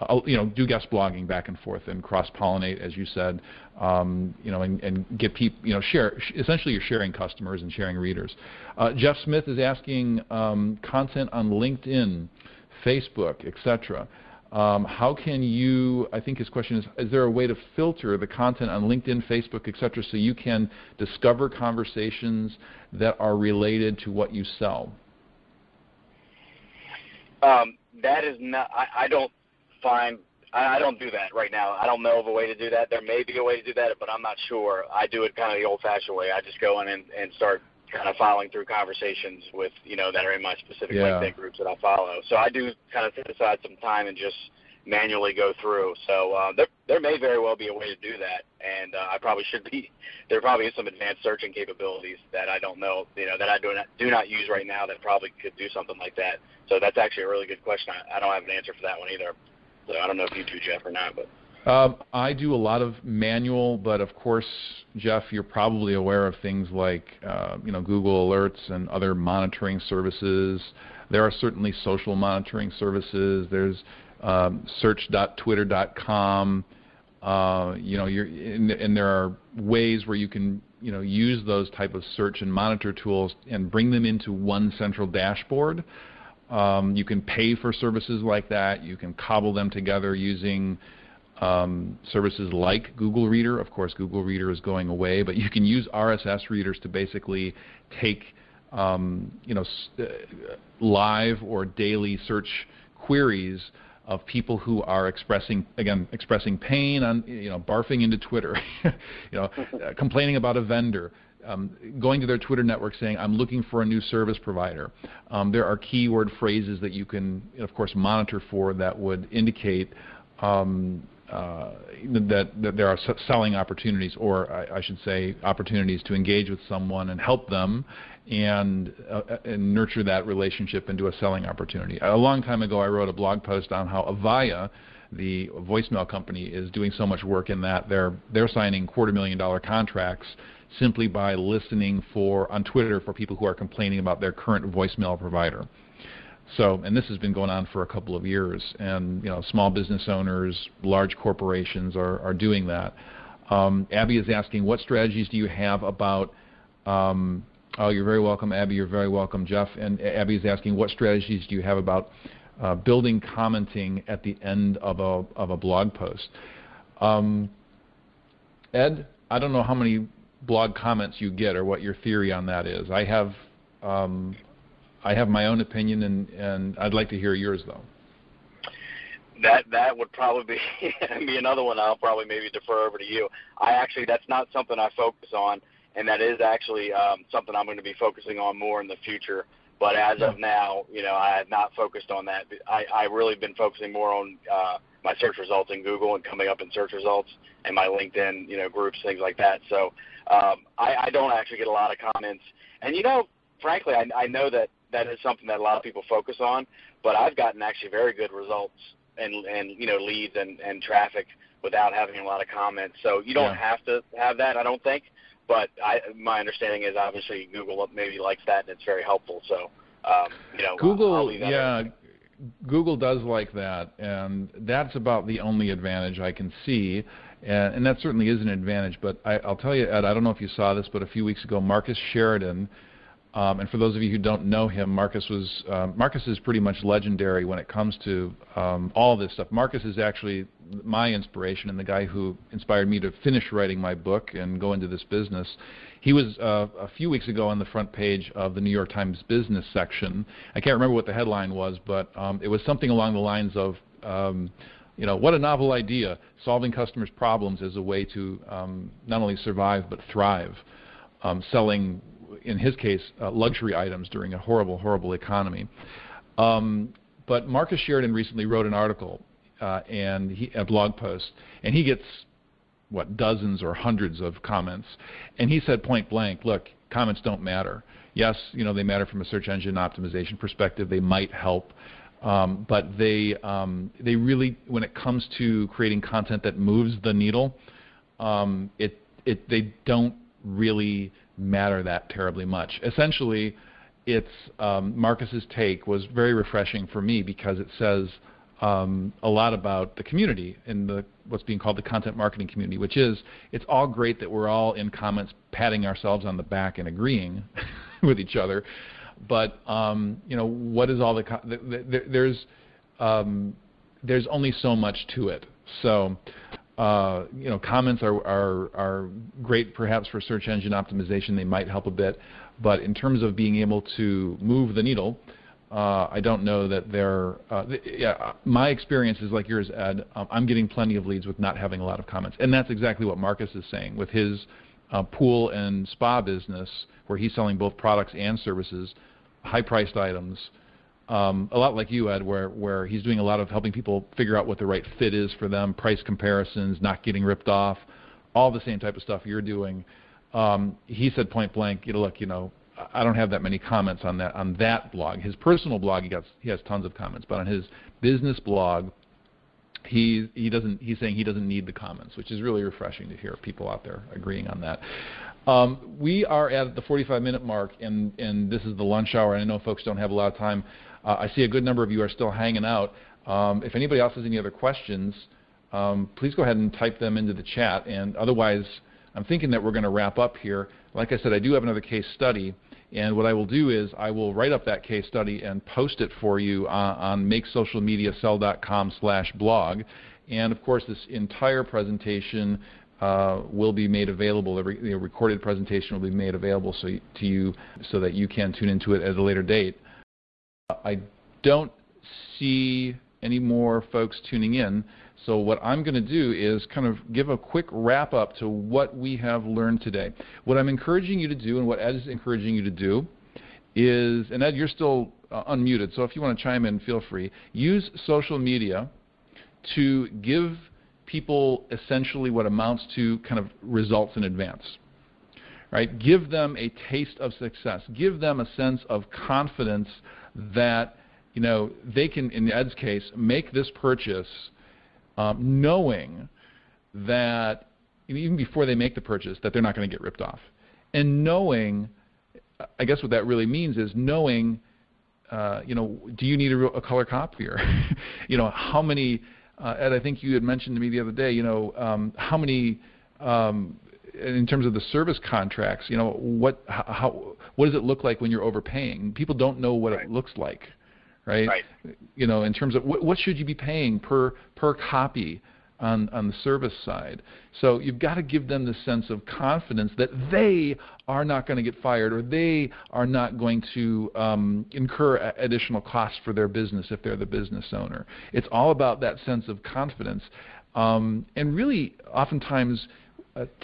uh, you know, do guest blogging back and forth and cross-pollinate, as you said, um, you know, and, and get people, you know, share. Essentially, you're sharing customers and sharing readers. Uh, Jeff Smith is asking um, content on LinkedIn, Facebook, etc. Um, how can you, I think his question is, is there a way to filter the content on LinkedIn, Facebook, et cetera, so you can discover conversations that are related to what you sell? Um, that is not, I, I don't find, I, I don't do that right now. I don't know of a way to do that. There may be a way to do that, but I'm not sure. I do it kind of the old-fashioned way. I just go in and, and start kind of following through conversations with you know that are in my specific yeah. LinkedIn groups that I follow. So I do kind of set aside some time and just manually go through. So uh, there there may very well be a way to do that, and uh, I probably should be. There probably is some advanced searching capabilities that I don't know, you know, that I do not do not use right now that probably could do something like that. So that's actually a really good question. I, I don't have an answer for that one either. So I don't know if you do, Jeff, or not, but. Um, I do a lot of manual, but of course, Jeff, you're probably aware of things like uh, you know Google Alerts and other monitoring services. There are certainly social monitoring services. There's um, search.twitter.com. Uh, you know, and, and there are ways where you can you know use those type of search and monitor tools and bring them into one central dashboard. Um, you can pay for services like that. You can cobble them together using um, services like Google Reader. Of course, Google Reader is going away, but you can use RSS readers to basically take um, you know uh, live or daily search queries of people who are expressing again expressing pain on you know barfing into Twitter, you know uh, complaining about a vendor, um, going to their Twitter network saying I'm looking for a new service provider. Um, there are keyword phrases that you can of course monitor for that would indicate um, that, that, there are selling opportunities, or I, I, should say, opportunities to engage with someone and help them and, uh, and nurture that relationship into a selling opportunity. A long time ago, I wrote a blog post on how Avaya, the voicemail company, is doing so much work in that they're they're signing quarter million dollar contracts simply by listening for on Twitter for people who are complaining about their current voicemail provider. So, and this has been going on for a couple of years, and you know, small business owners, large corporations are, are doing that. Um, Abby is asking, what strategies do you have about um, Oh, you're very welcome, Abby. You're very welcome, Jeff. And Abby is asking, what strategies do you have about uh, building commenting at the end of a of a blog post? Um, Ed, I don't know how many blog comments you get or what your theory on that is. I have um, I have my own opinion, and and I'd like to hear yours though. That that would probably be, be another one. I'll probably maybe defer over to you. I actually that's not something I focus on and that is actually um, something I'm going to be focusing on more in the future. But as of now, you know, I have not focused on that. I I really been focusing more on uh, my search results in Google and coming up in search results and my LinkedIn, you know, groups, things like that. So um, I, I don't actually get a lot of comments. And you know, frankly, I, I know that that is something that a lot of people focus on. But I've gotten actually very good results and and you know leads and and traffic without having a lot of comments. So you don't yeah. have to have that, I don't think but I, my understanding is obviously Google maybe likes that and it's very helpful. So, um, you know, Google, yeah, Google does like that, and that's about the only advantage I can see. And, and that certainly is an advantage. But I, I'll tell you, Ed, I don't know if you saw this, but a few weeks ago, Marcus Sheridan um, and for those of you who don't know him, Marcus was uh, Marcus is pretty much legendary when it comes to um, all this stuff. Marcus is actually my inspiration and the guy who inspired me to finish writing my book and go into this business. He was uh, a few weeks ago on the front page of the New York Times business section. I can't remember what the headline was, but um, it was something along the lines of. Um, you know, what a novel idea, solving customers' problems as a way to um, not only survive but thrive. Um, selling in his case, uh, luxury items during a horrible, horrible economy. Um, but Marcus Sheridan recently wrote an article uh, and he, a blog post, and he gets what dozens or hundreds of comments, and he said point blank, look, comments don't matter. Yes, you know they matter from a search engine optimization perspective. They might help, um, but they um, they really, when it comes to creating content that moves the needle, um, it it they don't really matter that terribly much. Essentially, it's um, Marcus's take was very refreshing for me because it says um, a lot about the community in the what's being called the content marketing community, which is it's all great that we're all in comments patting ourselves on the back and agreeing with each other, but um, you know what is all the, the, the there's um, there's only so much to it. So uh, you know, comments are, are, are great perhaps for search engine optimization. They might help a bit. But in terms of being able to move the needle, uh, I don't know that they're. Uh, th- yeah, my experience is like yours, Ed. Um, I'm getting plenty of leads with not having a lot of comments, and that's exactly what Marcus is saying with his uh, pool and spa business, where he's selling both products and services, high-priced items, um, a lot like you, Ed, where, where he's doing a lot of helping people figure out what the right fit is for them, price comparisons, not getting ripped off, all the same type of stuff you're doing. Um, he said point blank, you know, look, you know, I don't have that many comments on that on that blog. His personal blog, he got he has tons of comments, but on his business blog, he he doesn't he's saying he doesn't need the comments, which is really refreshing to hear people out there agreeing on that. Um, we are at the 45 minute mark, and and this is the lunch hour. And I know folks don't have a lot of time. Uh, I see a good number of you are still hanging out. Um, if anybody else has any other questions, um, please go ahead and type them into the chat. And otherwise, I'm thinking that we're going to wrap up here. Like I said, I do have another case study, And what I will do is I will write up that case study and post it for you on, on makesocialmediasell.com slash blog. And of course, this entire presentation uh, will be made available. The, recorded presentation will be made available so to you so that you can tune into it at a later date. I don't see any more folks tuning in. So what I'm going to do is kind of give a quick wrap up to what we have learned today. What I'm encouraging you to do and what Ed is encouraging you to do is, and Ed, you're still uh, unmuted, so if you want to chime in, feel free. Use social media to give people essentially what amounts to kind of results in advance. Right? Give them a taste of success. Give them a sense of confidence that you know they can, in Ed's case, make this purchase um, knowing that even before they make the purchase that they're not going to get ripped off, and knowing, I guess what that really means is knowing, uh, you know, do you need a, a color copier? you know, how many? Uh, Ed, I think you had mentioned to me the other day, you know, um, how many um, in terms of the service contracts, you know, what how what does it look like when you're overpaying? People don't know what right. it looks like, right? Right. You know, in terms of what, what should you be paying per per copy on on the service side. So you've got to give them the sense of confidence that they are not going to get fired or they are not going to um, incur additional costs for their business if they're the business owner. It's all about that sense of confidence, um, and really oftentimes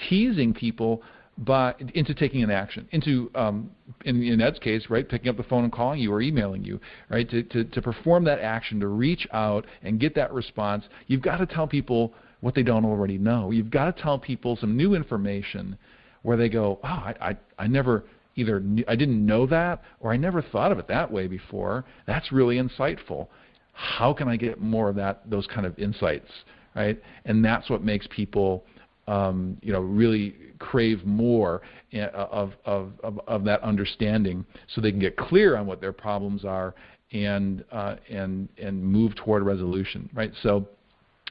teasing people by into taking an action, into um, in, in Ed's case, right, picking up the phone and calling you or emailing you, right, to, to, to perform that action, to reach out and get that response. You've got to tell people what they don't already know. You've got to tell people some new information where they go, oh, I, I, I never either I didn't know that or I never thought of it that way before. That's really insightful. How can I get more of that, those kind of insights, right? And that's what makes people um, you know, really crave more uh, of, of, of, of, that understanding so they can get clear on what their problems are and, uh, and, and move toward resolution, right? So,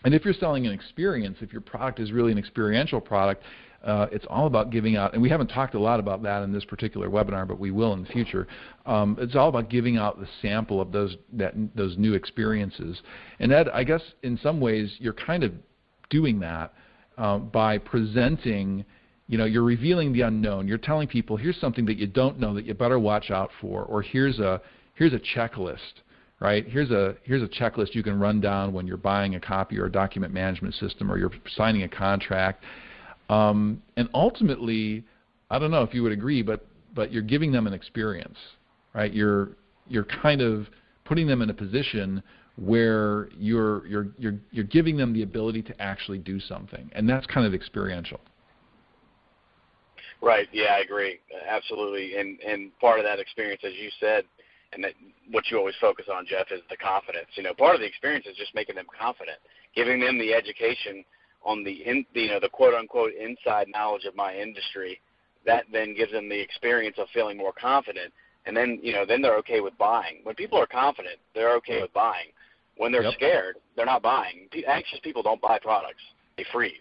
and if you're selling an experience, if your product is really an experiential product, uh, it's all about giving out, and we haven't talked a lot about that in this particular webinar, but we will in the future. Um, it's all about giving out the sample of those that, those new experiences. And Ed, I guess in some ways you're kind of doing that uh, by presenting, you know, you're revealing the unknown. You're telling people, here's something that you don't know that you better watch out for, or here's a here's a checklist, right? Here's a here's a checklist you can run down when you're buying a copy or a document management system or you're signing a contract. Um, and ultimately, I don't know if you would agree, but but you're giving them an experience, right? You're you're kind of putting them in a position where you're you're you're you're giving them the ability to actually do something, and that's kind of experiential. Right. Yeah, I agree. Absolutely. And and part of that experience, as you said, and that what you always focus on, Jeff, is the confidence. You know, part of the experience is just making them confident, giving them the education on the in, you know the quote unquote inside knowledge of my industry. That then gives them the experience of feeling more confident, and then you know then they're okay with buying. When people are confident, they're okay with buying. When they're yep. scared, they're not buying. Anxious people don't buy products; they freeze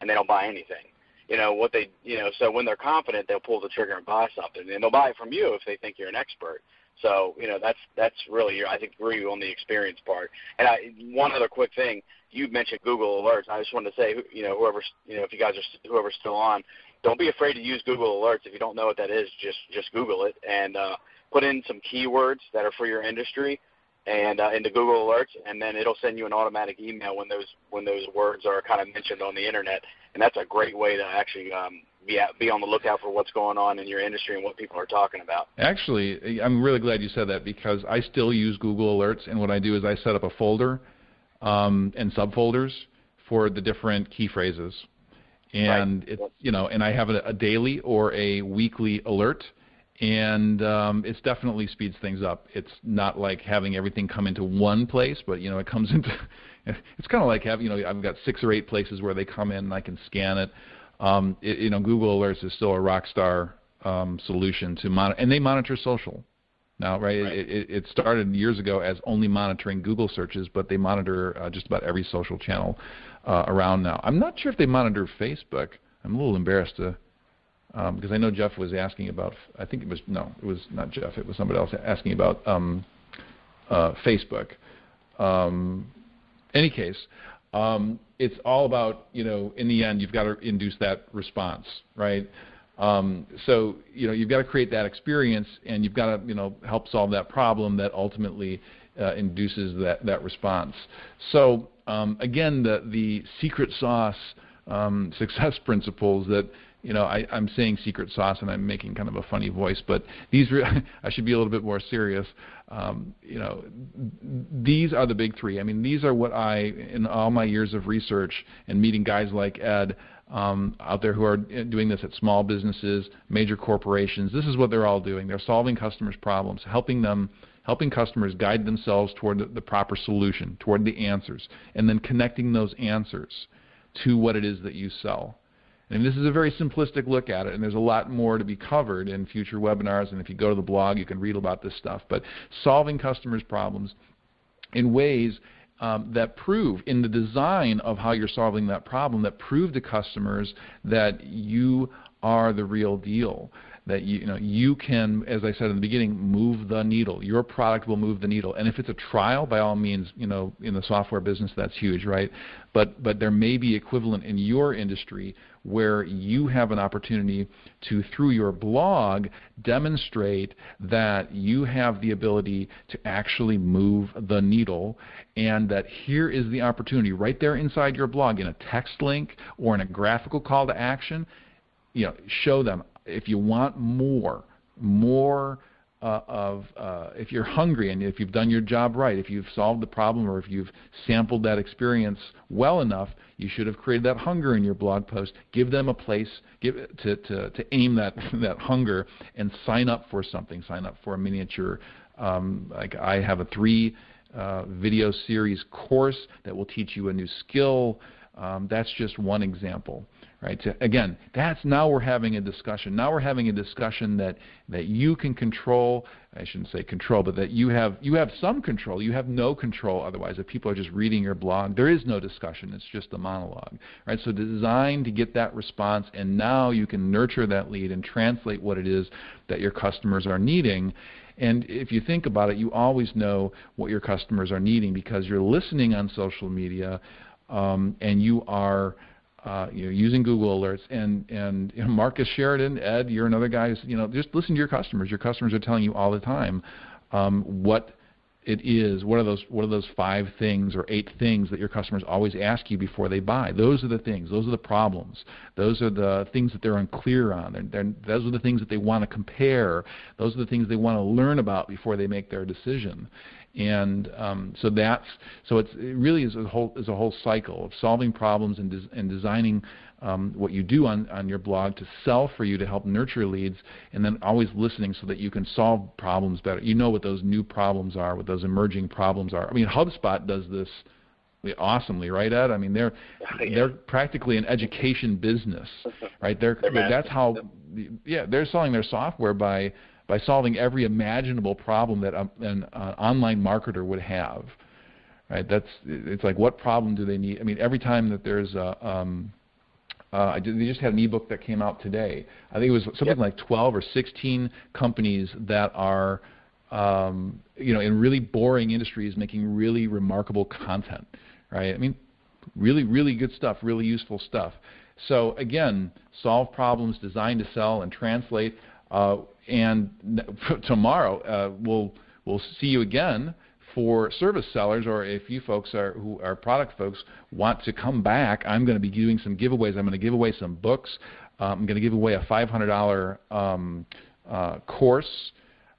and they don't buy anything. You know what they, you know. So when they're confident, they'll pull the trigger and buy something, and they'll buy it from you if they think you're an expert. So you know that's that's really I think agree on the experience part. And I, one other quick thing, you mentioned Google Alerts. I just wanted to say, you know, whoever you know, if you guys are whoever's still on, don't be afraid to use Google Alerts. If you don't know what that is, just just Google it and uh, put in some keywords that are for your industry and uh, into Google Alerts, and then it'll send you an automatic email when those when those words are kind of mentioned on the internet, and that's a great way to actually um, be at, be on the lookout for what's going on in your industry and what people are talking about. Actually, I'm really glad you said that because I still use Google Alerts, and what I do is I set up a folder um, and subfolders for the different key phrases, and right. it's you know, and I have a, a daily or a weekly alert and um, it definitely speeds things up. It's not like having everything come into one place, but you know it comes into. it's kind of like having you know I've got six or eight places where they come in and I can scan it. Um, it you know Google Alerts is still a rock star um, solution to monitor, and they monitor social. Now, right, right. It, it, started years ago as only monitoring Google searches, but they monitor uh, just about every social channel uh, around now. I'm not sure if they monitor Facebook. I'm a little embarrassed to because um, I know Jeff was asking about. I think it was no, it was not Jeff. It was somebody else asking about um, uh, Facebook. Um, any case, um, it's all about you know in the end you've got to induce that response, right? Um, so you know you've got to create that experience, and you've got to you know help solve that problem that ultimately uh, induces that that response. So um, again, the the secret sauce success principles that you know, I, I'm saying secret sauce and I'm making kind of a funny voice, but these re- I should be a little bit more serious. Um, you know, these are the big three. I mean, these are what I, in all my years of research and meeting guys like Ed um, out there who are doing this at small businesses, major corporations, this is what they're all doing. They're solving customers' problems, helping them helping customers guide themselves toward the, proper solution, toward the answers, and then connecting those answers to what it is that you sell. And this is a very simplistic look at it, and there's a lot more to be covered in future webinars. And if you go to the blog, you can read about this stuff. But solving customers' problems in ways um, that prove, in the design of how you're solving that problem, that prove to customers that you are the real deal that you, you, know you can, as I said in the beginning, move the needle. Your product will move the needle. And if it's a trial, by all means, you know, in the software business, that's huge, right? But but there may be equivalent in your industry where you have an opportunity to, through your blog, demonstrate that you have the ability to actually move the needle, and that here is the opportunity right there inside your blog in a text link or in a graphical call to action you know, show them if you want more, more uh, of uh, if you're hungry and if you've done your job right, if you've solved the problem or if you've sampled that experience well enough, you should have created that hunger in your blog post. Give them a place give to, to, to aim that, that hunger and sign up for something. Sign up for a miniature. Um, like I have a three uh, video series course that will teach you a new skill. Um, that's just one example right? So again, that's now we're having a discussion. Now we're having a discussion that that you can control. I shouldn't say control, but that you have you have some control. You have no control otherwise. If people are just reading your blog, there is no discussion. It's just a monologue, right? So designed to get that response, and now you can nurture that lead and translate what it is that your customers are needing. And if you think about it, you always know what your customers are needing because you're listening on social media um, and you are uh, you know, using Google Alerts, and and you know, Marcus Sheridan, Ed, you're another guy. Who's, you know, just listen to your customers. Your customers are telling you all the time um, what it is. What are those? What are those five things or eight things that your customers always ask you before they buy? Those are the things. Those are the problems. Those are the things that they're unclear on. They're, they're, those are the things that they want to compare. Those are the things they want to learn about before they make their decision and um, so that's so it's, it really is a whole is a whole cycle of solving problems and, des- and designing um, what you do on, on your blog to sell for you to help nurture leads, and then always listening so that you can solve problems better. You know what those new problems are, what those emerging problems are. I mean, HubSpot does this awesomely, right, Ed? I mean, they're yeah. they're practically an education business, right? They're, they're that's how, yeah, they're selling their software by by solving every imaginable problem that a, an uh, online marketer would have. Right? That's it's like what problem do they need? I mean, every time that there's a um, uh, they just had an ebook that came out today. I think it was something yep. like 12 or 16 companies that are, um, you know, in really boring industries making really remarkable content, right? I mean, really, really good stuff, really useful stuff. So again, solve problems, design to sell, and translate. Uh, and tomorrow uh, we'll we'll see you again for service sellers, or if you folks are who are product folks want to come back, I'm going to be doing some giveaways. I'm going to give away some books. Um, I'm going to give away a $500 um, uh, course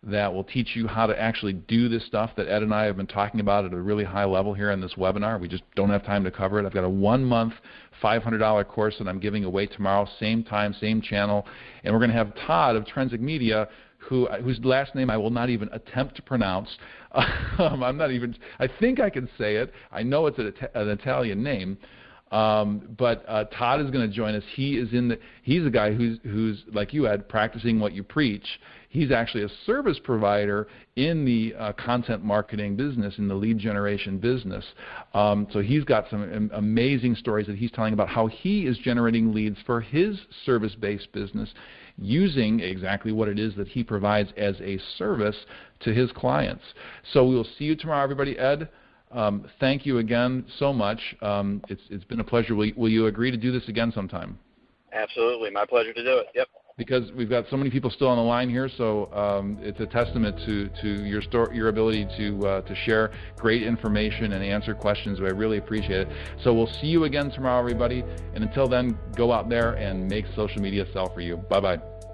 that will teach you how to actually do this stuff that Ed and I have been talking about at a really high level here in this webinar. We just don't have time to cover it. I've got a one month $500 course that I'm giving away tomorrow, same time, same channel. And we're going to have Todd of Trensic Media, who, whose last name I will not even attempt to pronounce. Um, I'm not even, I think I can say it. I know it's an, an Italian name. Um, but uh, Todd is going to join us. He is in the. He's a guy who's who's like you, Ed, practicing what you preach He's actually a service provider in the uh, content marketing business, in the lead generation business. Um, so he's got some amazing stories that he's telling about how he is generating leads for his service-based business using exactly what it is that he provides as a service to his clients. So we will see you tomorrow, everybody. Ed, um, thank you again so much. Um, it's, it's been a pleasure. Will, will you agree to do this again sometime? Absolutely. My pleasure to do it. Yep because we've got so many people still on the line here. So um, it's a testament to, to your store, your ability to uh, to share great information and answer questions. I really appreciate it. So we'll see you again tomorrow, everybody. And until then, go out there and make social media sell for you. Bye bye.